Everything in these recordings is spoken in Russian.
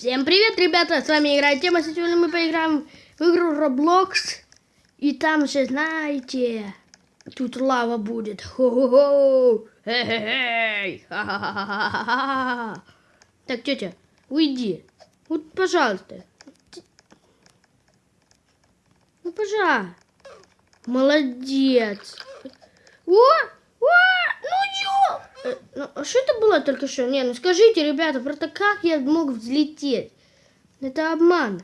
Всем привет, ребята! С вами играет Тема. Сегодня мы поиграем в игру Roblox. И там же, знаете, тут лава будет. Хо-хо-хо! Хе-хе-хей! Ха-ха-ха-ха-ха-ха! Так, тетя, уйди. Вот, пожалуйста. Ну, пожалуйста. Молодец. О! О! Ну? Э, Ну, а что это было только что? Не, ну скажите, ребята, просто как я мог взлететь? Это обман.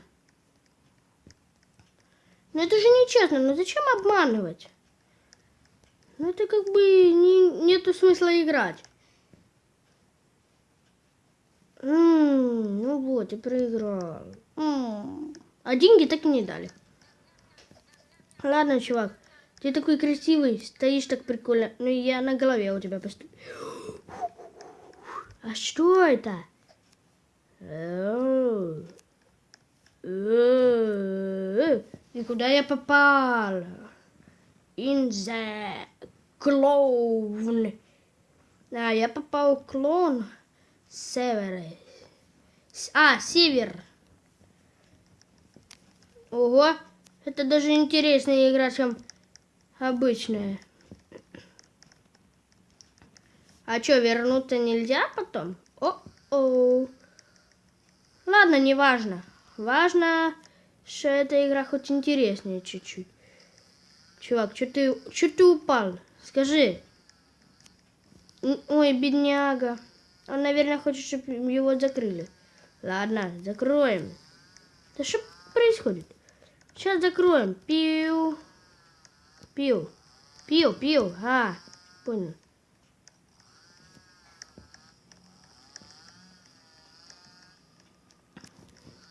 Ну это же нечестно, ну зачем обманывать? Ну это как бы не, нету смысла играть. М, ну вот, я проиграл. М, А деньги так и не дали. Ладно, чувак, ты такой красивый, стоишь так прикольно. Ну я на голове у тебя постою. А что это? И куда я попал? In the clown. А, я попал в клон севера. А, север. Ого, это даже интереснее игра, чем обычная. А что, вернуться нельзя потом? О-о. Ладно, не важно. Важно, что эта игра хоть интереснее чуть-чуть. Чувак, что ты, что ты упал? Скажи. Ой, бедняга. Он, наверное, хочет, чтобы его закрыли. Ладно, закроем. Да что происходит? Сейчас закроем. Пиу. Пиу. Пиу, пиу. А, понял.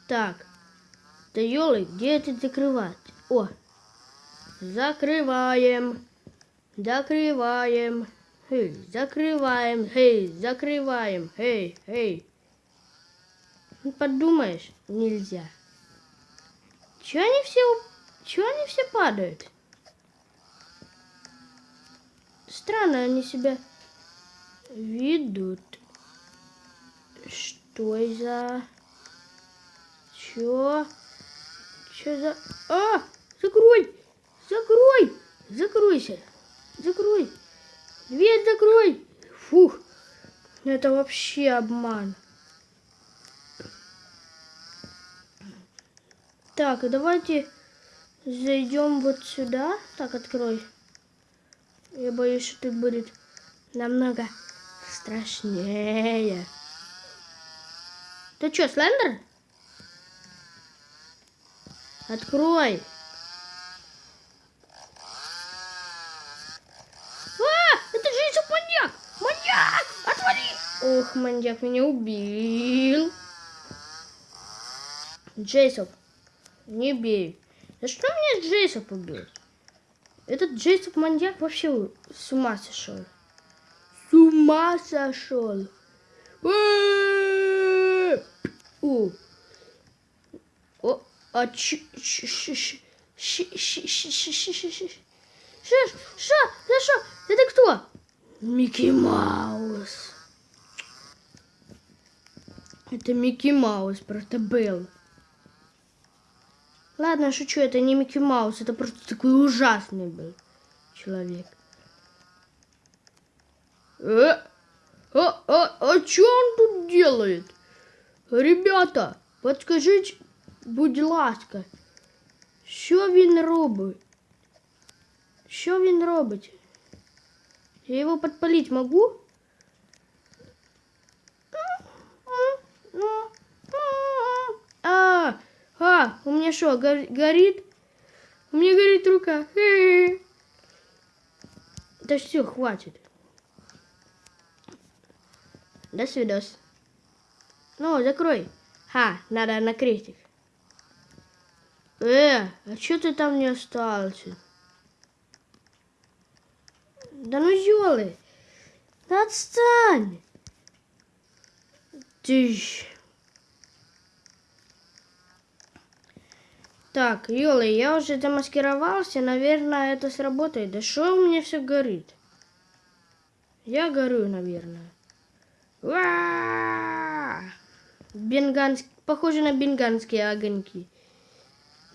Так. Да елы, где это закрывать? О. Закрываем. Закрываем. Эй, закрываем. Эй, закрываем. Эй, эй. Ну, подумаешь, нельзя. Чего они все, чего они все падают? Странно они себя ведут. Что за... Чё? Чё за... А! Закрой! Закрой! Закройся! Закрой! Дверь закрой! Фух! Это вообще обман. Так, давайте зайдем вот сюда. Так, открой. Я боюсь, что тут будет намного страшнее. Ты что, Слендер? Открой. А, это же еще маньяк! Маньяк! Отвали! Ох, маньяк меня убил. Джейсоп, не бей. Да что мне Джейсоп убил? Этот Джейсоп маньяк вообще с ума сошел. С ума сошел. Э! О, а ч... ч- ш- ш- щ- щ- щ- щ- щ- щ- щ- Что? Что? За что? Это кто? Микки Маус. Это Микки Маус, просто был. Ладно, шучу, это не Микки Маус, это просто такой ужасный был человек. Э? А, а, а что он тут делает? Ребята, подскажите, будь ласка, що він робить? Що він робить? Я его подпалить могу? А, а, у меня что, гор- горит? У меня горит рука. Да все, хватит. До свидос. Ну, закрой. Ха, надо на крестик. Э, а что ты там не остался? Да ну ёлы. Да отстань. Ты Так, Ёлы, я уже замаскировался, наверное, это сработает. Да что у меня все горит? Я горю, наверное. Уа! Бенганский... похоже на бенганские огоньки.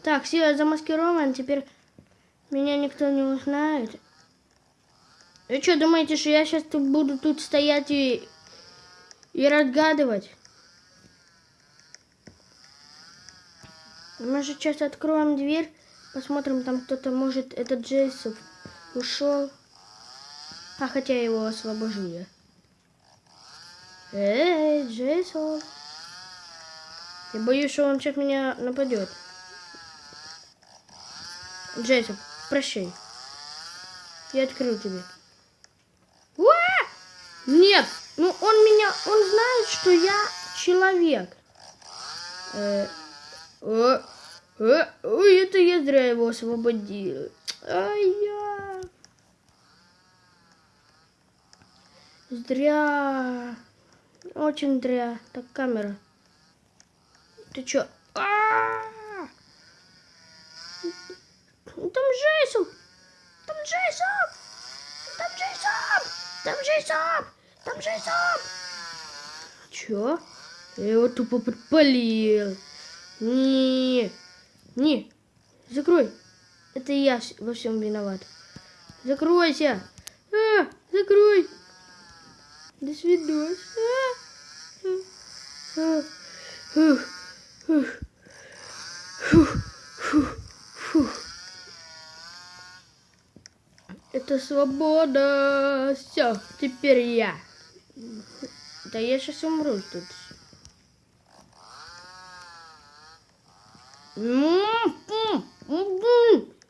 Так, все, замаскирован, теперь меня никто не узнает. Вы что, думаете, что я сейчас тут буду тут стоять и, и разгадывать? Может, сейчас откроем дверь, посмотрим, там кто-то, может, этот Джейсов ушел. А хотя его освобожу я. Эй, Джейсон. Я боюсь, что он сейчас меня нападет. Джейсон, прощай. Я открыл тебе. Уа! Нет! Ну он меня, он знает, что я человек. Э, о, о, ой, это я зря его освободил. Ай я. Зря. Очень зря. Так, камера. Ты чё? А-а-а! Там Джейсон! Там Джейсон! Там Джейсон! Там Джейсон! Там Джейсон! Чё? Я его тупо подпалил. Не, не, закрой. Это я во всем виноват. Закройся. А, закрой. До свидос. А, а, а. Фух, фух. Это свобода. Все, теперь я. Да я сейчас умру тут. М, м, м,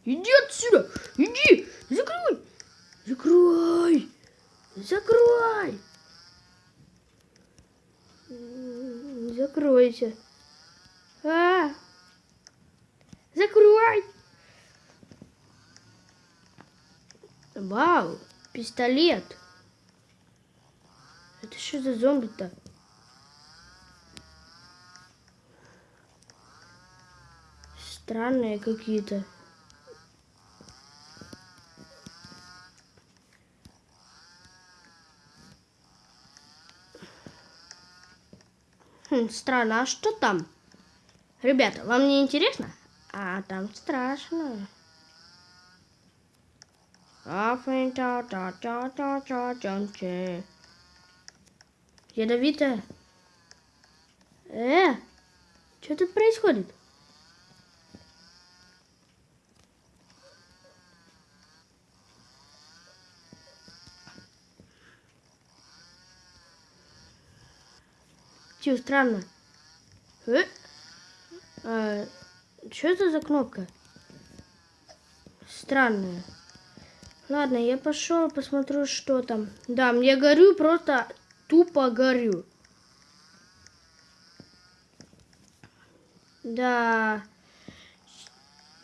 Иди отсюда! Иди! Закрой! Закрой! Закрой! М, Закройся. А! Закрой! Вау! Пистолет! Это что за зомби-то? странные какие-то. Хм, странно, а что там? Ребята, вам не интересно? А там страшно. Ядовитая. Э, что тут происходит? Чё, странно. Э? А, что это за кнопка? Странная. Ладно, я пошел, посмотрю, что там. Да, мне горю, просто тупо горю. Да.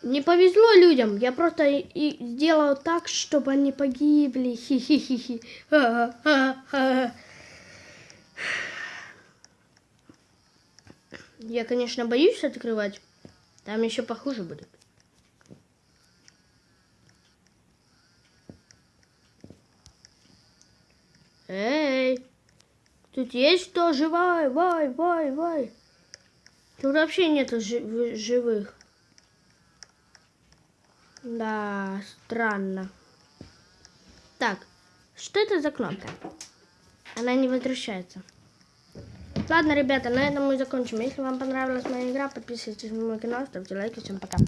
Не повезло людям. Я просто и, и сделал так, чтобы они погибли. Хи-хи-хи-хи. Я, конечно, боюсь открывать. Там еще похуже будет. Эй! Тут есть кто живой? Вай, вай, вай. Тут вообще нету жи- живых. Да, странно. Так, что это за кнопка? Она не возвращается. Ладно, ребята, на этом мы закончим. Если вам понравилась моя игра, подписывайтесь на мой канал, ставьте лайки. Всем пока.